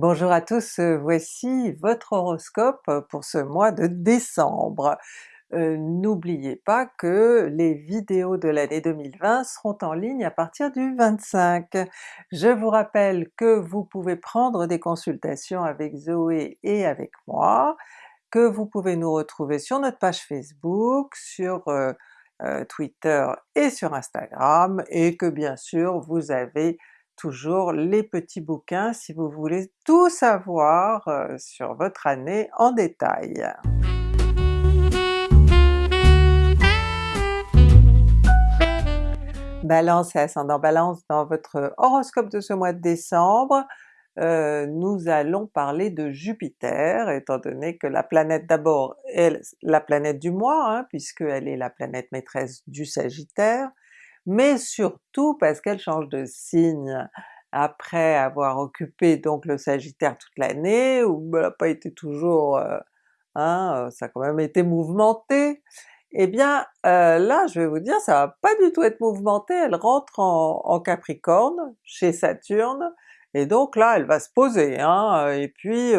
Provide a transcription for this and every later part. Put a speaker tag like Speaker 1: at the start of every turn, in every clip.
Speaker 1: Bonjour à tous, euh, voici votre horoscope pour ce mois de décembre. Euh, N'oubliez pas que les vidéos de l'année 2020 seront en ligne à partir du 25. Je vous rappelle que vous pouvez prendre des consultations avec Zoé et avec moi, que vous pouvez nous retrouver sur notre page Facebook, sur euh, Twitter et sur Instagram, et que bien sûr vous avez toujours les petits bouquins si vous voulez tout savoir euh, sur votre année en détail. Balance et ascendant Balance, dans votre horoscope de ce mois de décembre, euh, nous allons parler de Jupiter, étant donné que la planète d'abord est la planète du mois, hein, puisqu'elle est la planète maîtresse du Sagittaire, mais surtout parce qu'elle change de signe après avoir occupé donc le Sagittaire toute l'année, où elle n'a pas été toujours... Euh, hein, euh, ça a quand même été mouvementé, eh bien euh, là je vais vous dire ça va pas du tout être mouvementé, elle rentre en, Capricorne, chez Saturne, et donc là elle va se poser, hein, et puis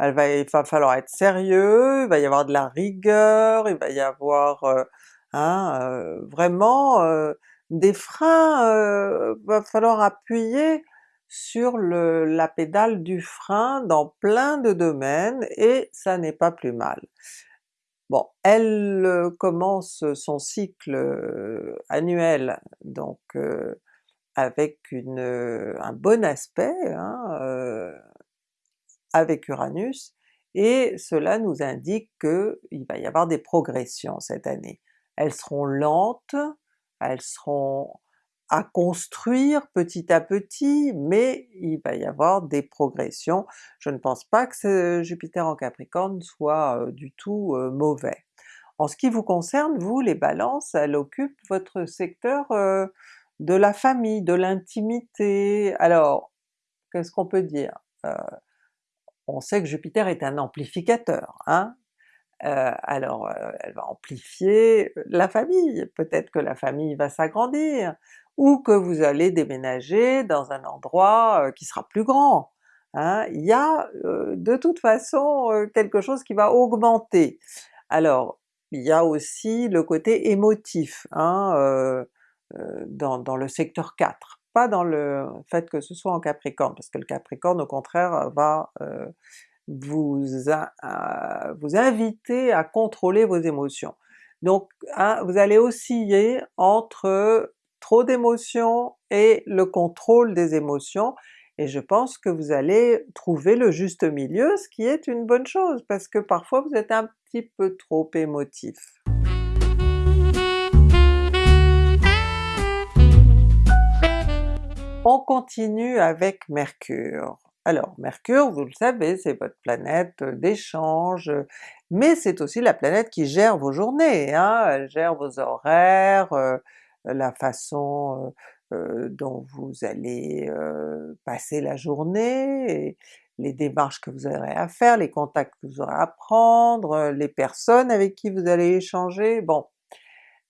Speaker 1: va, il va falloir être sérieux, il va y avoir de la rigueur, il va y avoir hein, vraiment des freins, euh, va falloir appuyer sur le, la pédale du frein dans plein de domaines et ça n'est pas plus mal. Bon, elle commence son cycle annuel donc avec une, un bon aspect hein, avec Uranus, et cela nous indique qu'il va y avoir des progressions cette année. Elles seront lentes, elles seront à construire petit à petit, mais il va y avoir des progressions. Je ne pense pas que ce Jupiter en Capricorne soit euh, du tout euh, mauvais. En ce qui vous concerne, vous les Balances, elle occupe votre secteur euh, de la famille, de l'intimité. Alors, qu'est-ce qu'on peut dire? on sait que Jupiter est un amplificateur, hein? Euh, alors euh, elle va amplifier la famille, peut-être que la famille va s'agrandir, ou que vous allez déménager dans un endroit euh, qui sera plus grand. Hein. Il y a de toute façon quelque chose qui va augmenter. Alors il y a aussi le côté émotif hein, dans, dans, le secteur 4, pas dans le fait que ce soit en Capricorne, parce que le Capricorne au contraire va vous, vous inviter à contrôler vos émotions. Donc hein, vous allez osciller entre trop d'émotions et le contrôle des émotions, et je pense que vous allez trouver le juste milieu, ce qui est une bonne chose, parce que parfois vous êtes un petit peu trop émotif. On continue avec Mercure. Alors Mercure, vous le savez, c'est votre planète d'échange, mais c'est aussi la planète qui gère vos journées, hein? elle gère vos horaires, la façon dont vous allez passer la journée, les démarches que vous aurez à faire, les contacts que vous aurez à prendre, les personnes avec qui vous allez échanger, bon.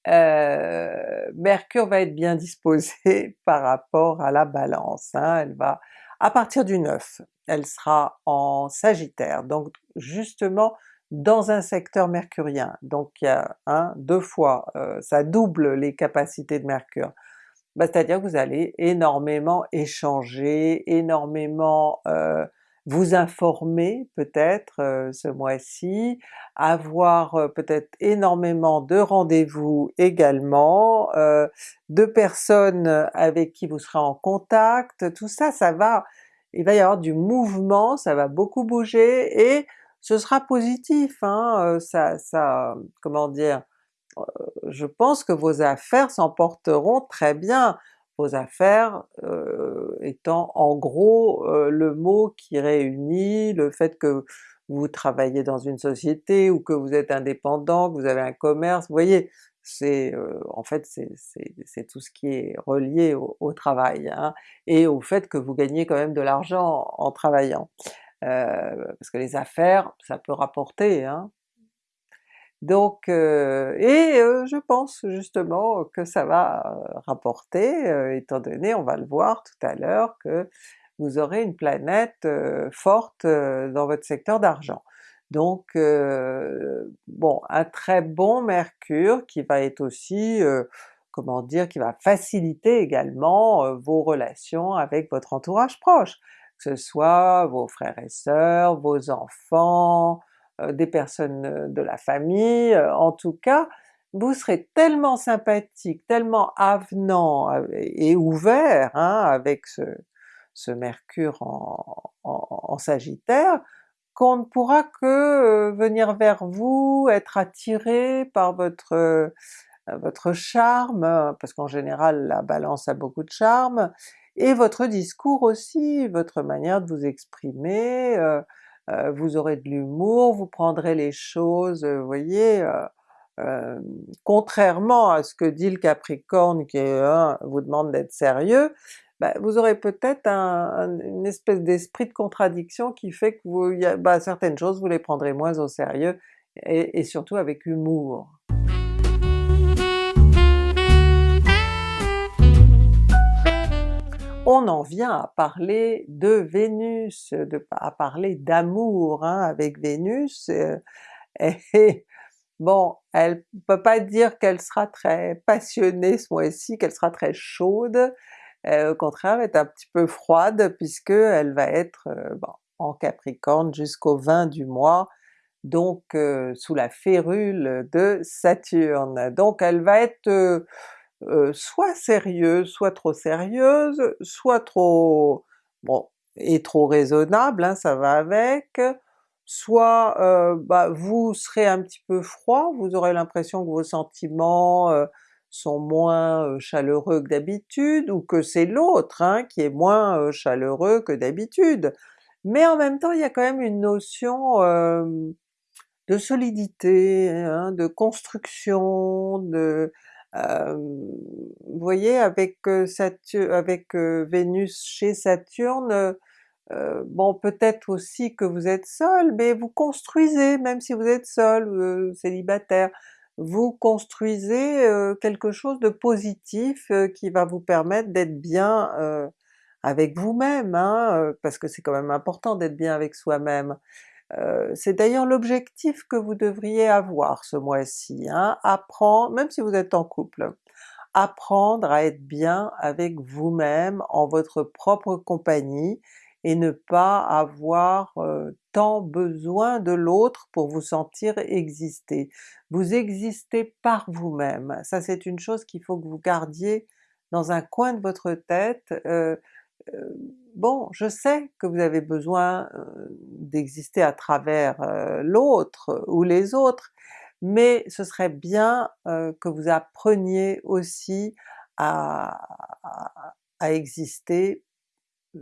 Speaker 1: Mercure va être bien disposée par rapport à la Balance, hein? elle va à partir du 9, elle sera en Sagittaire, donc justement dans un secteur mercurien, donc il y a un, deux fois, euh, ça double les capacités de Mercure. Bah, C'est-à-dire que vous allez énormément échanger, énormément euh, vous informer peut-être euh, ce mois-ci, avoir peut-être énormément de rendez-vous également, de personnes avec qui vous serez en contact, tout ça, ça va, il va y avoir du mouvement, ça va beaucoup bouger et ce sera positif, hein, ça, ça, comment dire, je pense que vos affaires s'emporteront très bien, vos affaires euh, étant en gros euh, le mot qui réunit le fait que vous travaillez dans une société ou que vous êtes indépendant, que vous avez un commerce, vous voyez, c'est euh, en fait c'est tout ce qui est relié au, travail, hein, et au fait que vous gagnez quand même de l'argent en, travaillant. Euh, parce que les affaires, ça peut rapporter, hein. Donc, euh, et je pense justement que ça va rapporter, étant donné, on va le voir tout à l'heure, que vous aurez une planète forte dans votre secteur d'argent. Donc bon, un très bon Mercure qui va être aussi, comment dire, qui va faciliter également vos relations avec votre entourage proche, que ce soit vos frères et sœurs, vos enfants, des personnes de la famille, en tout cas vous serez tellement sympathique, tellement avenant et ouvert hein, avec ce, Mercure en, Sagittaire, qu'on ne pourra que venir vers vous, être attiré par votre, votre charme, parce qu'en général la Balance a beaucoup de charme, et votre discours aussi, votre manière de vous exprimer, vous aurez de l'humour, vous prendrez les choses, vous voyez, contrairement à ce que dit le Capricorne qui vous demande d'être sérieux, bah, vous aurez peut-être une espèce d'esprit de contradiction qui fait que vous, bah, certaines choses vous les prendrez moins au sérieux et, surtout avec humour. On en vient à parler de Vénus, à parler d'amour hein, avec Vénus, et Bon, elle peut pas dire qu'elle sera très passionnée ce mois-ci, qu'elle sera très chaude, euh, au contraire elle est un petit peu froide puisque elle va être euh, en Capricorne jusqu'au 20 du mois, donc euh, sous la férule de Saturne. Donc elle va être soit sérieuse, soit trop sérieuse, soit trop... bon, et trop raisonnable, hein, ça va avec, soit euh, bah, vous serez un petit peu froid, vous aurez l'impression que vos sentiments euh, sont moins euh, chaleureux que d'habitude, ou que c'est l'autre hein, qui est moins chaleureux que d'habitude. Mais en même temps il y a quand même une notion de solidité, hein, de construction, de... vous voyez avec, avec Vénus chez Saturne, euh, bon peut-être aussi que vous êtes seul, mais vous construisez, même si vous êtes seul, euh, célibataire, vous construisez euh, quelque chose de positif qui va vous permettre d'être bien avec vous-même, hein, parce que c'est quand même important d'être bien avec soi-même. C'est d'ailleurs l'objectif que vous devriez avoir ce mois-ci, hein, apprendre, même si vous êtes en couple, apprendre à être bien avec vous-même, en votre propre compagnie, et ne pas avoir tant besoin de l'autre pour vous sentir exister. Vous existez par vous-même, ça c'est une chose qu'il faut que vous gardiez dans un coin de votre tête. Bon, je sais que vous avez besoin d'exister à travers l'autre ou les autres, mais ce serait bien que vous appreniez aussi à, exister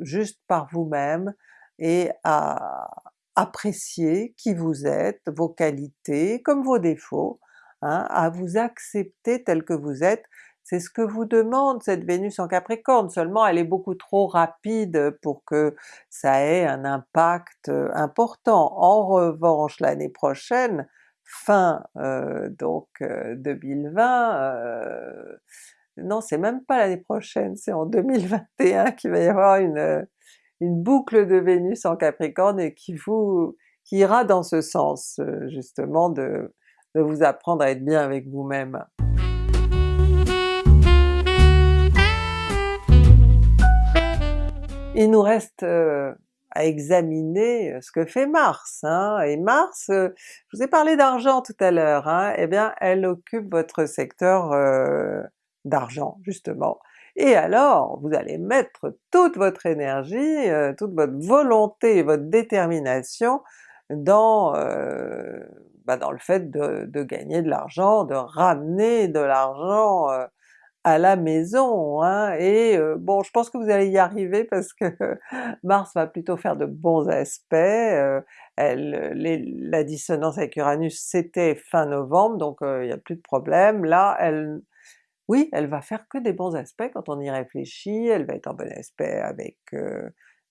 Speaker 1: juste par vous-même et à apprécier qui vous êtes, vos qualités comme vos défauts, hein, à vous accepter tel que vous êtes. C'est ce que vous demande cette Vénus en Capricorne, seulement elle est beaucoup trop rapide pour que ça ait un impact euh, important. En revanche l'année prochaine, fin euh, donc 2020, euh, non c'est même pas l'année prochaine, c'est en 2021 qu'il va y avoir une, une boucle de Vénus en Capricorne et qui vous qui ira dans ce sens euh, justement de, de vous apprendre à être bien avec vous-même. Il nous reste euh, à examiner ce que fait Mars, hein? et Mars, euh, je vous ai parlé d'argent tout à l'heure, hein? eh bien elle occupe votre secteur d'argent justement. Et alors vous allez mettre toute votre énergie, euh, toute votre volonté votre détermination dans, euh, bah, dans le fait de, gagner de l'argent, de ramener de l'argent euh, à la maison, hein. et bon je pense que vous allez y arriver parce que Mars va plutôt faire de bons aspects, elle, la dissonance avec Uranus c'était fin novembre donc il n'y a plus de problème, là elle oui, elle va faire que des bons aspects quand on y réfléchit, elle va être en bon aspect avec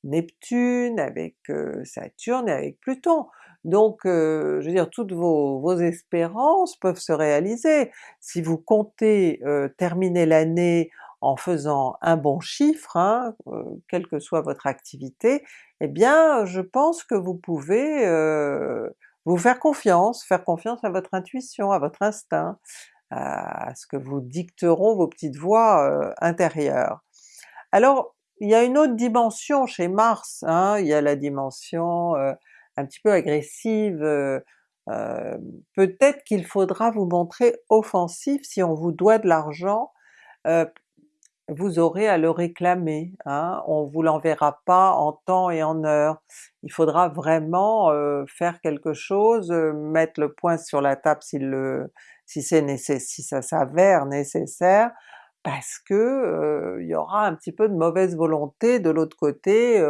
Speaker 1: Neptune, avec Saturne et avec Pluton. Donc je veux dire, toutes vos, espérances peuvent se réaliser. Si vous comptez terminer l'année en faisant un bon chiffre, hein, euh, quelle que soit votre activité, eh bien je pense que vous pouvez euh, vous faire confiance, faire confiance à votre intuition, à votre instinct, à ce que vous dicteront vos petites voix euh, intérieures. Alors il y a une autre dimension chez Mars, hein, il y a la dimension un petit peu agressive, peut-être qu'il faudra vous montrer offensif si on vous doit de l'argent, vous aurez à le réclamer, hein, on vous l'enverra pas en temps et en heure. Il faudra vraiment euh, faire quelque chose, euh, mettre le point sur la table si, le, si, si ça s'avère nécessaire, parce que euh, y aura un petit peu de mauvaise volonté de l'autre côté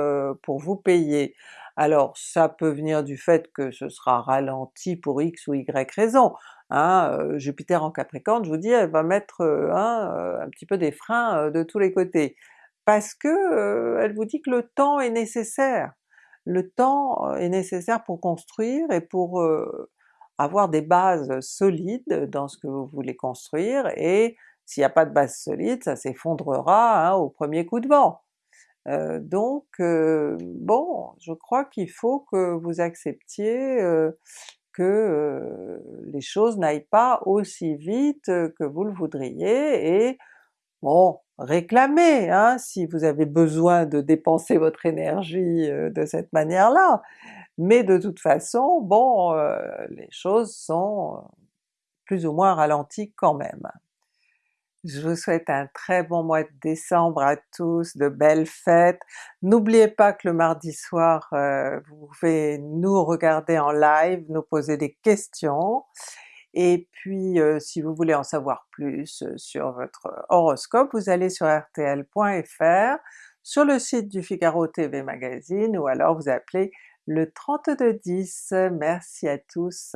Speaker 1: pour vous payer. Alors ça peut venir du fait que ce sera ralenti pour X ou Y raison, hein, Jupiter en Capricorne, je vous dis, elle va mettre un petit peu des freins de tous les côtés, parce que elle vous dit que le temps est nécessaire. Le temps est nécessaire pour construire et pour avoir des bases solides dans ce que vous voulez construire, et s'il n'y a pas de base solide, ça s'effondrera hein, au premier coup de vent. Euh, donc euh, bon, je crois qu'il faut que vous acceptiez euh, que les choses n'aillent pas aussi vite que vous le voudriez, et bon, réclamez hein, si vous avez besoin de dépenser votre énergie de cette manière-là, mais de toute façon, bon, les choses sont plus ou moins ralenties quand même. Je vous souhaite un très bon mois de décembre à tous, de belles fêtes. N'oubliez pas que le mardi soir, euh, vous pouvez nous regarder en live, nous poser des questions, et puis euh, si vous voulez en savoir plus euh, sur votre horoscope, vous allez sur rtl.fr, sur le site du Figaro TV Magazine, ou alors vous appelez le 3210. Merci à tous!